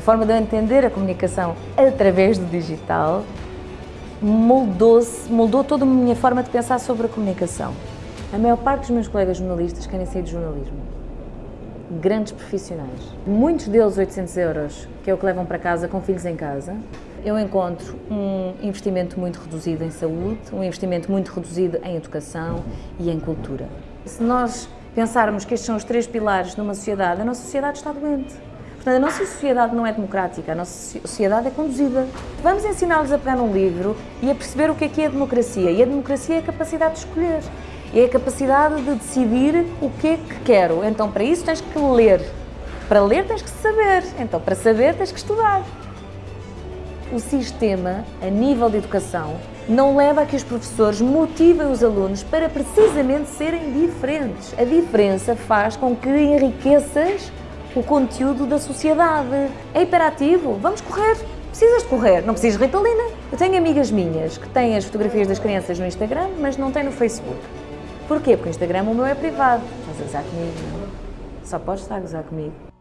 forma de eu entender a comunicação através do digital moldou-se, moldou toda a minha forma de pensar sobre a comunicação. A maior parte dos meus colegas jornalistas querem sair de jornalismo. Grandes profissionais. Muitos deles 800 euros, que é o que levam para casa com filhos em casa. Eu encontro um investimento muito reduzido em saúde, um investimento muito reduzido em educação e em cultura. Se nós pensarmos que estes são os três pilares numa sociedade, a nossa sociedade está doente. Portanto, a nossa sociedade não é democrática, a nossa sociedade é conduzida. Vamos ensiná-los a pegar num livro e a perceber o que é que é a democracia. E a democracia é a capacidade de escolher, é a capacidade de decidir o que é que quero. Então, para isso tens que ler. Para ler tens que saber. Então, para saber tens que estudar. O sistema, a nível de educação, não leva a que os professores motivem os alunos para precisamente serem diferentes. A diferença faz com que enriqueças o conteúdo da sociedade. É hiperativo, vamos correr. Precisas de correr, não precisas de Ritalina. Eu tenho amigas minhas que têm as fotografias das crianças no Instagram, mas não têm no Facebook. Porquê? Porque o Instagram o meu é privado. Estás a gozar comigo, não? Só podes estar a gozar comigo.